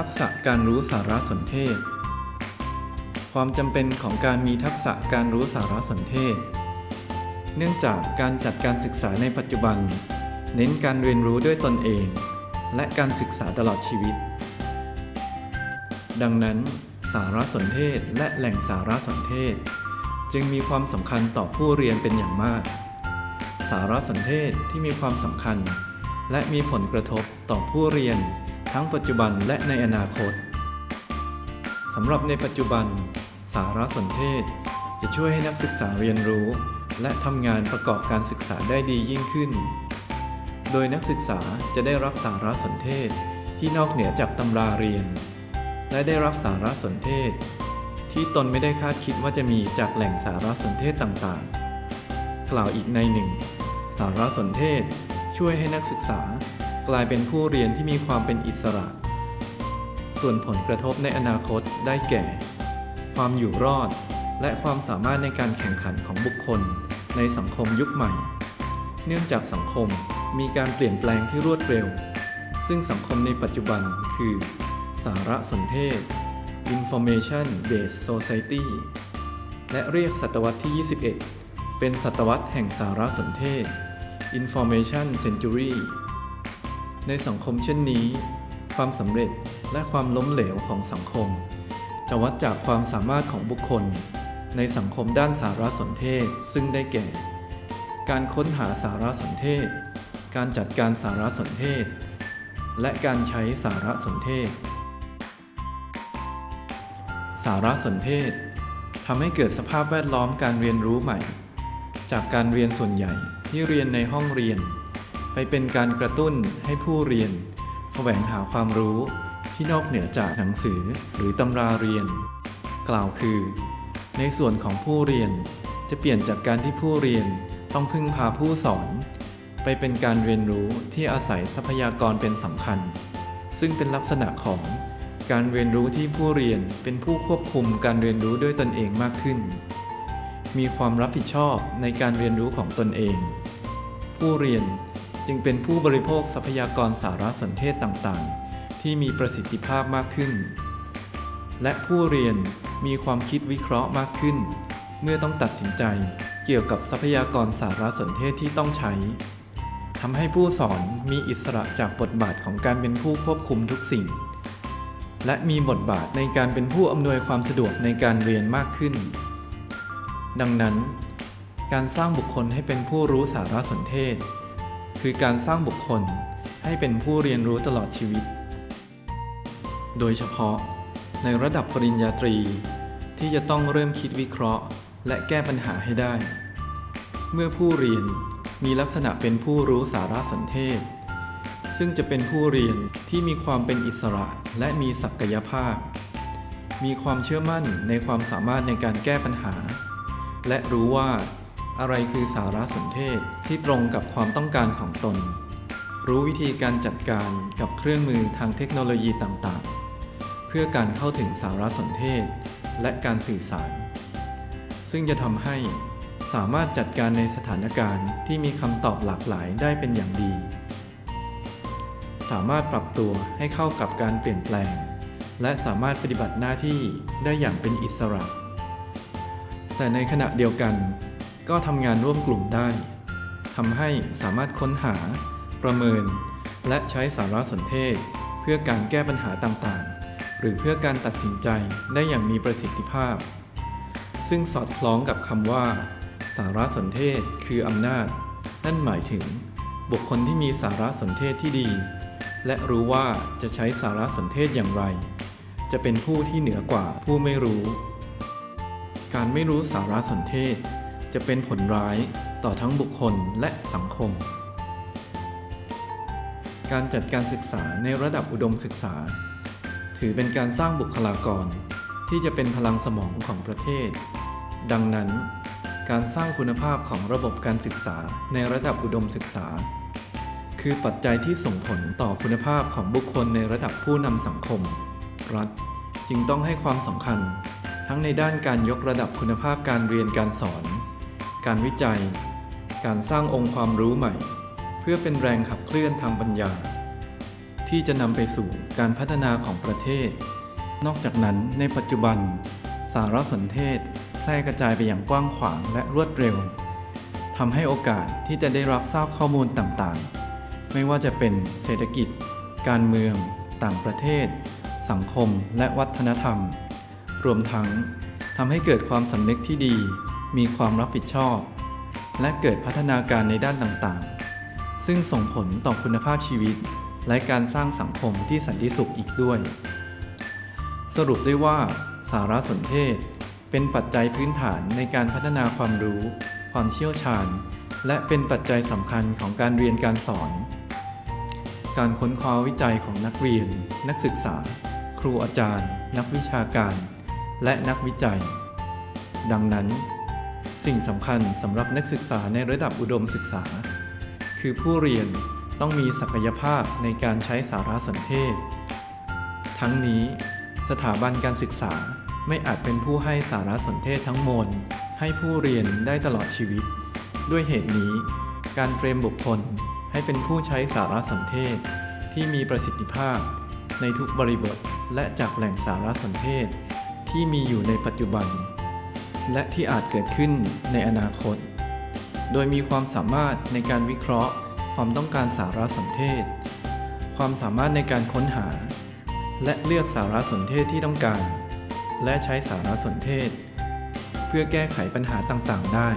ทักษะการรู้สารสนเทศ ความจำเป็นของการมีทักษะการรู้สารสนเทศ เนื่องจากการจัดการศึกษาในปัจจุบัน เน้นการเรียนรู้ด้วยตนเอง และการศึกษาตลอดชีวิต ดังนั้น สารสนเทศและแหล่งสารสนเทศ จึงมีความสำคัญต่อผู้เรียนเป็นอย่างมาก สารสนเทศที่มีความสำคัญ และมีผลกระทบต่อผู้เรียน ทั้งปัจจุบันและในอนาคตสำหรับในปัจจุบัน สารสนเทศ จะช่วยให้นักศึกษาเรียนรู้ และทำงานประกอบการศึกษาได้ดียิ่งขึ้น โดยนักศึกษาจะได้รับสารสนเทศที่นอกเหนือจากตำราเรียน และได้รับสารสนเทศ ที่ตนไม่ได้คาดคิดว่าจะมีจากแหล่งสารสนเทศต่างๆ กล่าวอีกในหนึ่ง สารสนเทศช่วยให้นักศึกษา กลายเป็นผู้เรียนที่มีความเป็นอิสระ ส่วนผลกระทบในอนาคตได้แก่ ความอยู่รอด และความสามารถในการแข่งขันของบุคคล ในสังคมยุคใหม่ เนื่องจากสังคมมีการเปลี่ยนแปลงที่รวดเร็ว ซึ่งสังคมในปัจจุบันคือ สารสนเทศ Information Based Society และเรียกศตวรรษที่ 21 เป็นศตวรรษแห่งสารสนเทศ Information Century ในสังคมเช่นนี้ ความสำเร็จและความล้มเหลวของสังคม จะวัดจากความสามารถของบุคคล ในสังคมด้านสารสนเทศซึ่งได้แก่ การค้นหาสารสนเทศ การจัดการสารสนเทศ และการใช้สารสนเทศ สารสนเทศทำให้เกิดสภาพแวดล้อมการเรียนรู้ใหม่ จากการเรียนส่วนใหญ่ที่เรียนในห้องเรียน ไปเป็นการกระตุ้นให้ผู้เรียน แสวงหาความรู้ที่นอกเหนือจากหนังสือหรือตำราเรียน กล่าวคือ ในส่วนของผู้เรียนจะเปลี่ยนจากการที่ผู้เรียนต้องพึ่งพาผู้สอน ไปเป็นการเรียนรู้ที่อาศัยทรัพยากรเป็นสำคัญ ซึ่งเป็นลักษณะของการเรียนรู้ที่ผู้เรียนเป็นผู้ควบคุมการเรียนรู้ด้วยตนเองมากขึ้น มีความรับผิดชอบในการเรียนรู้ของตนเอง ผู้เรียน จึงเป็นผู้บริโภคทรัพยากรสารสนเทศต่างๆ ที่มีประสิทธิภาพมากขึ้น และผู้เรียนมีความคิดวิเคราะห์มากขึ้น เมื่อต้องตัดสินใจเกี่ยวกับทรัพยากรสารสนเทศที่ต้องใช้ทำให้ผู้สอนมีอิสระจากบทบาทของการเป็นผู้ควบคุมทุกสิ่ง และมีบทบาทในการเป็นผู้อำนวยความสะดวกในการเรียนมากขึ้น ดังนั้น การสร้างบุคคลให้เป็นผู้รู้สารสนเทศ คือการสร้างบุคคลให้เป็นผู้เรียนรู้ตลอดชีวิต โดยเฉพาะในระดับปริญญาตรี ที่จะต้องเริ่มคิดวิเคราะห์ และแก้ปัญหาให้ได้ เมื่อผู้เรียนมีลักษณะเป็นผู้รู้สารสนเทศ ซึ่งจะเป็นผู้เรียนที่มีความเป็นอิสระและมีศักยภาพ มีความเชื่อมั่นในความสามารถในการแก้ปัญหา และรู้ว่า อะไรคือสารสนเทศที่ตรงกับความต้องการของตน รู้วิธีการจัดการกับเครื่องมือทางเทคโนโลยีต่างๆ เพื่อการเข้าถึงสารสนเทศ และการสื่อสาร ซึ่งจะทำให้สามารถจัดการในสถานการณ์ที่มีคำตอบหลากหลายได้เป็นอย่างดี สามารถปรับตัวให้เข้ากับการเปลี่ยนแปลง และสามารถปฏิบัติหน้าที่ได้อย่างเป็นอิสระ แต่ในขณะเดียวกัน ก็ทำงานร่วมกลุ่มได้ทำให้สามารถค้นหา ประเมิน และใช้สารสนเทศ เพื่อการแก้ปัญหาต่างๆ หรือเพื่อการตัดสินใจได้อย่างมีประสิทธิภาพ ซึ่งสอดคล้องกับคำว่า สารสนเทศคืออำนาจ นั่นหมายถึง บุคคลที่มีสารสนเทศที่ดี และรู้ว่าจะใช้สารสนเทศอย่างไร จะเป็นผู้ที่เหนือกว่าผู้ไม่รู้ การไม่รู้สารสนเทศ จะเป็นผลร้ายต่อทั้งบุคคลและสังคม การจัดการศึกษาในระดับอุดมศึกษา ถือเป็นการสร้างบุคลากร ที่จะเป็นพลังสมองของประเทศ ดังนั้น การสร้างคุณภาพของระบบการศึกษาในระดับอุดมศึกษา คือปัจจัยที่ส่งผลต่อคุณภาพของบุคคลในระดับผู้นำสังคม รัฐจึงต้องให้ความสำคัญทั้งในด้านการยกระดับคุณภาพการเรียนการสอน การวิจัย การสร้างองค์ความรู้ใหม่ เพื่อเป็นแรงขับเคลื่อนทางปัญญา ที่จะนำไปสู่การพัฒนาของประเทศ นอกจากนั้นในปัจจุบัน สารสนเทศแพร่กระจายไปอย่างกว้างขวางและรวดเร็วทำให้โอกาสที่จะได้รับทราบข้อมูลต่างๆ ไม่ว่าจะเป็นเศรษฐกิจ การเมือง ต่างประเทศ สังคม และวัฒนธรรม รวมทั้งทำให้เกิดความสำนึกที่ดี มีความรับผิดชอบ และเกิดพัฒนาการในด้านต่างๆ ซึ่งส่งผลต่อคุณภาพชีวิต และการสร้างสังคมที่สันติสุขอีกด้วย สรุปได้ว่า สารสนเทศ เป็นปัจจัยพื้นฐานในการพัฒนาความรู้ ความเชี่ยวชาญ และเป็นปัจจัยสำคัญของการเรียนการสอน การค้นคว้าวิจัยของนักเรียน นักศึกษา ครูอาจารย์ นักวิชาการ และนักวิจัย ดังนั้น สิ่งสำคัญสำหรับนักศึกษาในระดับอุดมศึกษา คือผู้เรียนต้องมีศักยภาพในการใช้สารสนเทศ ทั้งนี้ สถาบันการศึกษาไม่อาจเป็นผู้ให้สารสนเทศทั้งมวลให้ผู้เรียนได้ตลอดชีวิต ด้วยเหตุนี้ การเตรียมบุคคลให้เป็นผู้ใช้สารสนเทศ ที่มีประสิทธิภาพ ในทุกบริบทและจากแหล่งสารสนเทศ ที่มีอยู่ในปัจจุบัน และที่อาจเกิดขึ้นในอนาคต โดยมีความสามารถในการวิเคราะห์ ความต้องการสารสนเทศ ความสามารถในการค้นหา และเลือกสารสนเทศที่ต้องการ และใช้สารสนเทศ เพื่อแก้ไขปัญหาต่างๆ ได้